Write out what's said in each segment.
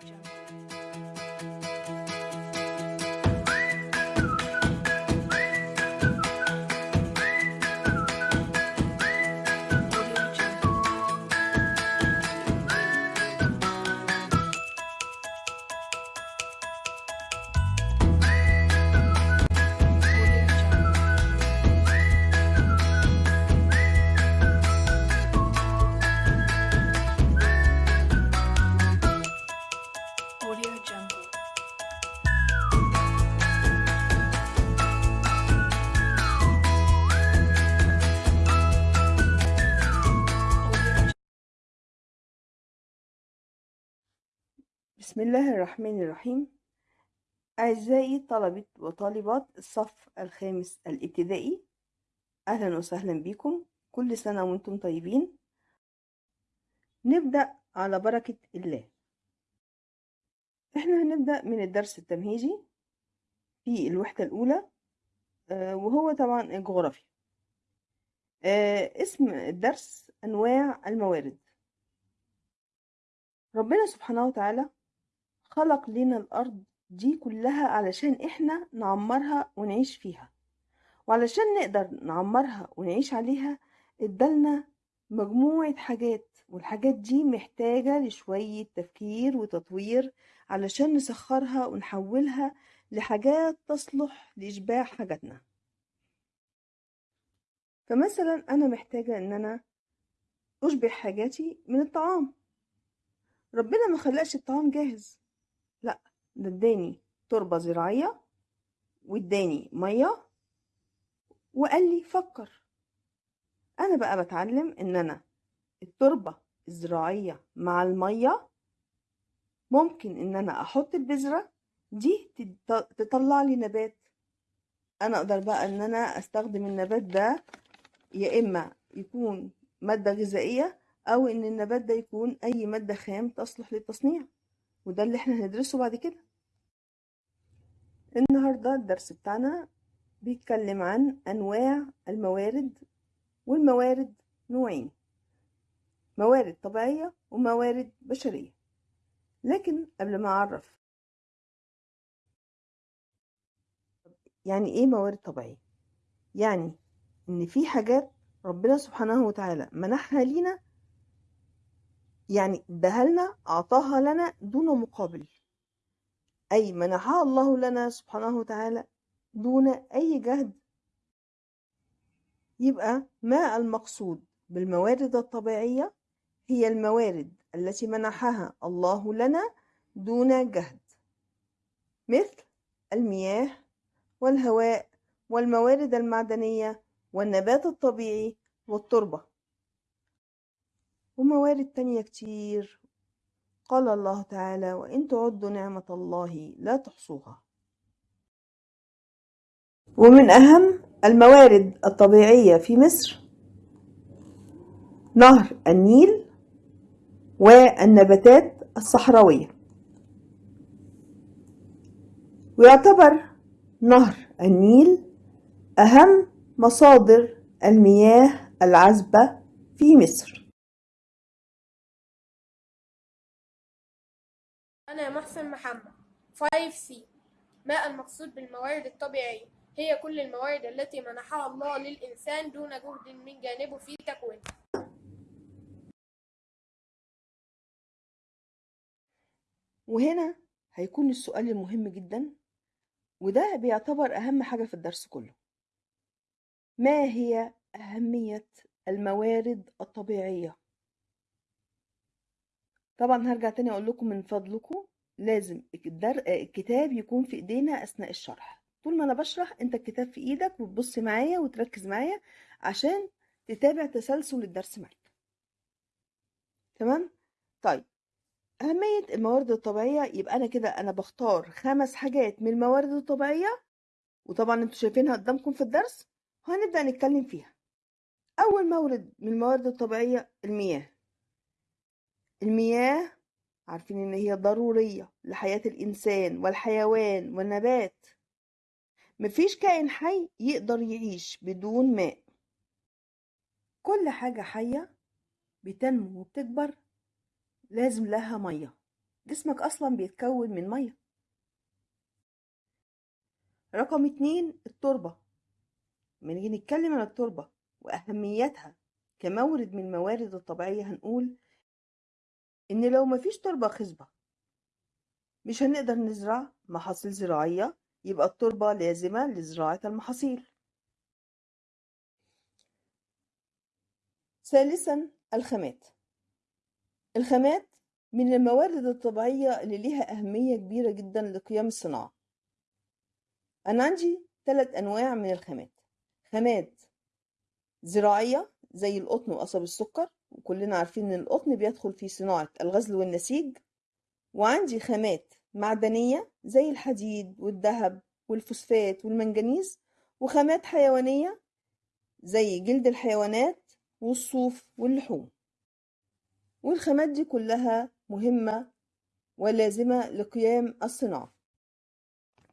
这样。بسم الله الرحمن الرحيم. أعزائي طلبة وطالبات الصف الخامس الابتدائي أهلا وسهلا بكم. كل سنة وأنتم طيبين. نبدأ على بركة الله. إحنا هنبدأ من الدرس التمهيدي في الوحدة الأولى آه، وهو طبعا الجغرافيا. آه، اسم الدرس أنواع الموارد. ربنا سبحانه وتعالى خلق لنا الأرض دي كلها علشان إحنا نعمرها ونعيش فيها. وعلشان نقدر نعمرها ونعيش عليها ادالنا مجموعة حاجات والحاجات دي محتاجة لشوية تفكير وتطوير علشان نسخرها ونحولها لحاجات تصلح لإشباع حاجاتنا. فمثلا أنا محتاجة إن أنا أشبع حاجاتي من الطعام. ربنا ما خلقش الطعام جاهز. ده اداني تربة زراعية واداني مية وقال لي فكر. أنا بقى بتعلم إن أنا التربة الزراعية مع المية ممكن إن أنا أحط البذرة دي تط- تطلع لي نبات. أنا أقدر بقى إن أنا أستخدم النبات ده يا إما يكون مادة غذائية أو إن النبات ده يكون أي مادة خام تصلح للتصنيع. وده اللي إحنا هندرسه بعد كده النهاردة الدرس بتاعنا بيتكلم عن أنواع الموارد والموارد نوعين موارد طبيعية وموارد بشرية لكن قبل ما أعرف يعني إيه موارد طبيعية؟ يعني إن في حاجات ربنا سبحانه وتعالى منحها لينا يعني اداها لنا أعطاها لنا دون مقابل. أي منحها الله لنا سبحانه وتعالى دون أي جهد. يبقى ما المقصود بالموارد الطبيعية؟ هي الموارد التي منحها الله لنا دون جهد. مثل المياه والهواء والموارد المعدنية والنبات الطبيعي والتربة. وموارد تانية كتير قال الله تعالى وإن تعدوا نعمة الله لا تحصوها. ومن أهم الموارد الطبيعية في مصر نهر النيل والنباتات الصحراوية. ويعتبر نهر النيل أهم مصادر المياه العذبة في مصر. أنا محسن محمد 5C ما المقصود بالموارد الطبيعية؟ هي كل الموارد التي منحها الله للإنسان دون جهد من جانبه في تكوينها وهنا هيكون السؤال المهم جدا وده بيعتبر أهم حاجة في الدرس كله ما هي أهمية الموارد الطبيعية؟ طبعا هرجع تاني أقول لكم من فضلكم لازم. الكتاب يكون في إيدينا أثناء الشرح طول ما أنا بشرح أنت الكتاب في إيدك وتبص معايا وتركز معايا عشان تتابع تسلسل الدرس معاك تمام؟ طيب أهمية الموارد الطبيعية يبقى أنا كده أنا بختار خمس حاجات من الموارد الطبيعية وطبعا أنتوا شايفينها قدامكم في الدرس وهنبدأ نتكلم فيها أول مورد من الموارد الطبيعية المياه المياه عارفين إن هي ضرورية لحياة الإنسان والحيوان والنبات. مفيش كائن حي يقدر يعيش بدون ماء. كل حاجة حية بتنمو وبتكبر. لازم لها مية. جسمك أصلا بيتكون من مية. رقم اتنين التربة. لما نيجي نتكلم عن التربة وأهميتها كمورد من الموارد الطبيعية هنقول إن لو مفيش تربة خصبة مش هنقدر نزرع محاصيل زراعية يبقى التربة لازمة لزراعة المحاصيل. ثالثا الخامات. الخامات من الموارد الطبيعية اللي ليها أهمية كبيرة جدا لقيام الصناعة. أنا عندي ثلاث أنواع من الخامات. خامات زراعية زي القطن وقصب السكر وكلنا عارفين إن القطن بيدخل في صناعة الغزل والنسيج وعندي خامات معدنية زي الحديد والذهب والفوسفات والمنجنيز وخامات حيوانية زي جلد الحيوانات والصوف واللحوم. والخامات دي كلها مهمة ولازمة لقيام الصناعة.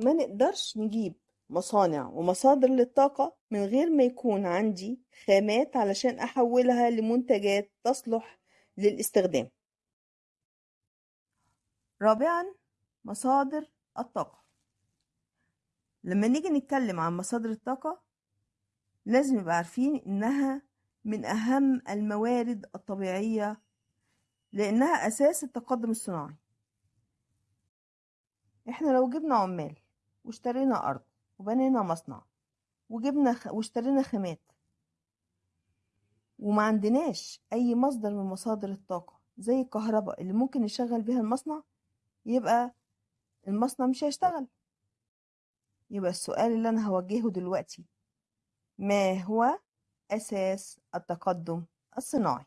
ما نقدرش نجيب مصانع ومصادر للطاقة من غير ما يكون عندي خامات علشان أحولها لمنتجات تصلح للاستخدام. رابعا مصادر الطاقة. لما نيجي نتكلم عن مصادر الطاقة لازم نبقى عارفين إنها من أهم الموارد الطبيعية لأنها أساس التقدم الصناعي. إحنا لو جبنا عمال واشترينا أرض وبنينا مصنع وجبنا. واشترينا خامات. وما عندناش أي مصدر من مصادر الطاقة زي الكهرباء اللي ممكن نشغل بيها المصنع يبقى المصنع مش هيشتغل. يبقى السؤال اللي أنا هوجهه دلوقتي ما هو أساس التقدم الصناعي؟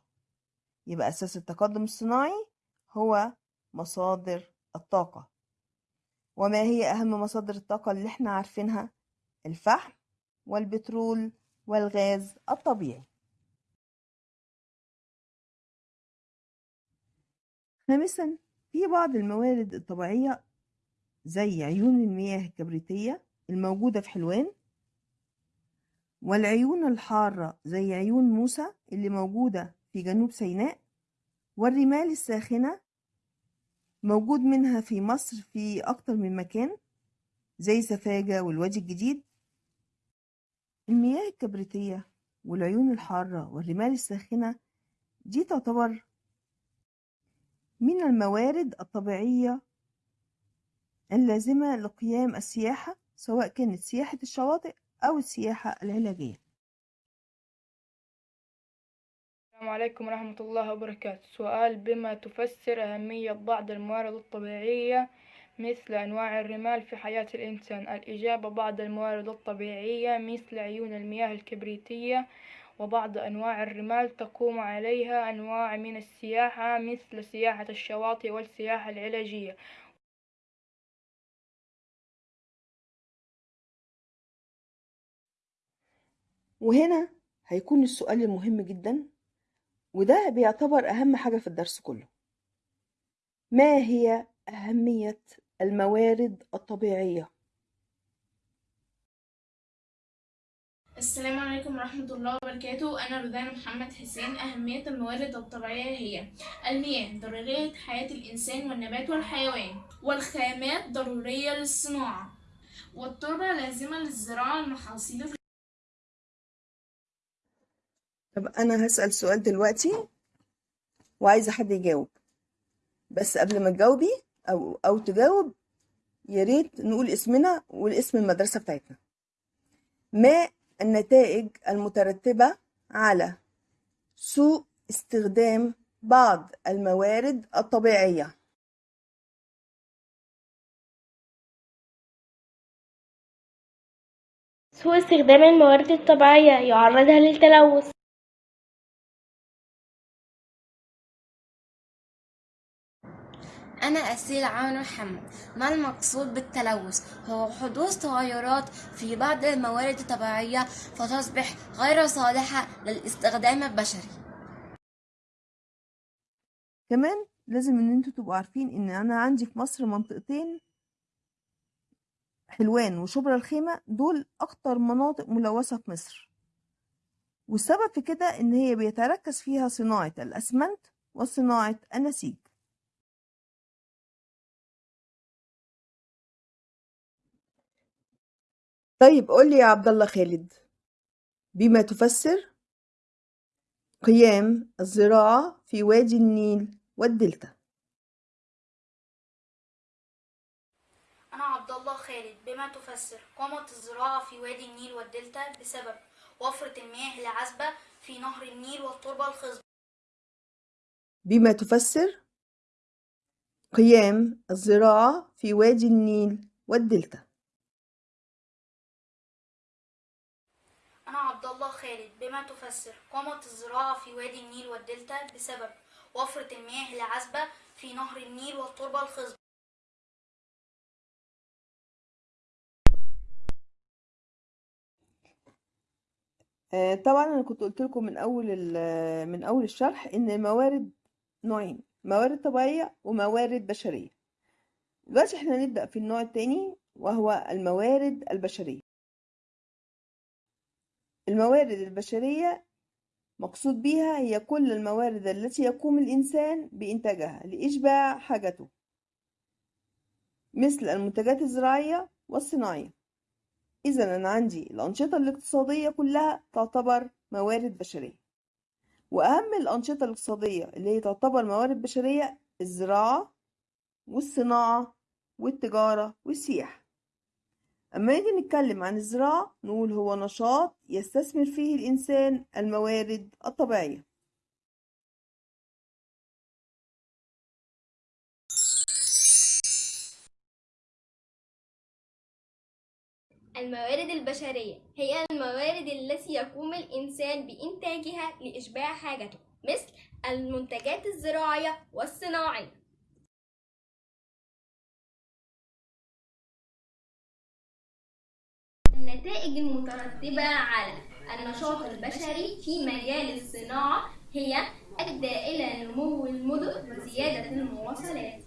يبقى أساس التقدم الصناعي هو مصادر الطاقة. وما هي أهم مصادر الطاقة اللي إحنا عارفينها؟ الفحم والبترول والغاز الطبيعي. خامسا في بعض الموارد الطبيعية زي عيون المياه الكبريتية الموجودة في حلوان والعيون الحارة زي عيون موسى اللي موجودة في جنوب سيناء والرمال الساخنة موجود منها في مصر في أكتر من مكان زي سفاجة والوادي الجديد. المياه الكبريتية والعيون الحارة والرمال الساخنة دي تعتبر من الموارد الطبيعية اللازمة لقيام السياحة سواء كانت سياحة الشواطئ أو السياحة العلاجية. السلام عليكم ورحمة الله وبركاته. سؤال بما تفسر أهمية بعض الموارد الطبيعية مثل أنواع الرمال في حياة الإنسان؟ الإجابة بعض الموارد الطبيعية مثل عيون المياه الكبريتية وبعض أنواع الرمال. تقوم عليها أنواع من السياحة مثل سياحة الشواطئ والسياحة العلاجية. وهنا هيكون السؤال المهم جدا. وده بيعتبر أهم حاجة في الدرس كله. ما هي أهمية الموارد الطبيعية؟ السلام عليكم ورحمة الله وبركاته. أنا رودان محمد حسين. أهمية الموارد الطبيعية هي المياه ضرورية حياة الإنسان والنبات والحيوان والخامات ضرورية للصناعة والتربة لازمة للزراعة المحاصيل طب أنا هسأل سؤال دلوقتي وعايزة حد يجاوب. بس قبل ما تجاوبي أو أو تجاوب يا ريت نقول اسمنا والاسم المدرسة بتاعتنا. ما النتائج المترتبة على سوء استخدام بعض الموارد الطبيعية؟ سوء استخدام الموارد الطبيعية يعرضها للتلوث. أنا أسيل عامر محمد ما المقصود بالتلوث؟ هو حدوث تغيرات في بعض الموارد الطبيعية فتصبح غير صالحة للاستخدام البشري. كمان لازم إن أنتوا تبقوا عارفين إن أنا عندي في مصر منطقتين حلوان وشبرا الخيمة دول أكتر مناطق ملوثة في مصر. والسبب في كده إن هي بيتركز فيها صناعة الأسمنت وصناعة النسيج طيب قول لي يا عبد الله خالد بما تفسر قيام الزراعة في وادي النيل والدلتا. أنا عبد الله خالد بما تفسر قامت الزراعة في وادي النيل والدلتا بسبب وفرة المياه العذبة في نهر النيل والتربة الخصبة بما تفسر قيام الزراعة في وادي النيل والدلتا. الله خالد بما تفسر قامت الزراعة في وادي النيل والدلتا بسبب وفرة المياه العذبة في نهر النيل والتربة الخصبة. آه، طبعا أنا كنت قلت لكم من أول من أول الشرح إن الموارد نوعين موارد طبيعية وموارد بشرية. دلوقتي إحنا هنبدأ في النوع الثاني وهو الموارد البشرية. الموارد البشرية مقصود بها هي كل الموارد التي يقوم الإنسان بإنتاجها لإشباع حاجته مثل المنتجات الزراعية والصناعية. إذا أنا عندي الأنشطة الاقتصادية كلها تعتبر موارد بشرية وأهم الأنشطة الاقتصادية اللي هي تعتبر موارد بشرية الزراعة والصناعة والتجارة والسياحة. أما نيجي نتكلم عن الزراعة نقول هو نشاط يستثمر فيه الإنسان الموارد الطبيعية. الموارد البشرية هي الموارد التي يقوم الإنسان بإنتاجها لإشباع حاجته مثل المنتجات الزراعية والصناعية. النتائج المترتبة على النشاط البشري في مجال الصناعة هي أدى إلى نمو المدن وزيادة المواصلات.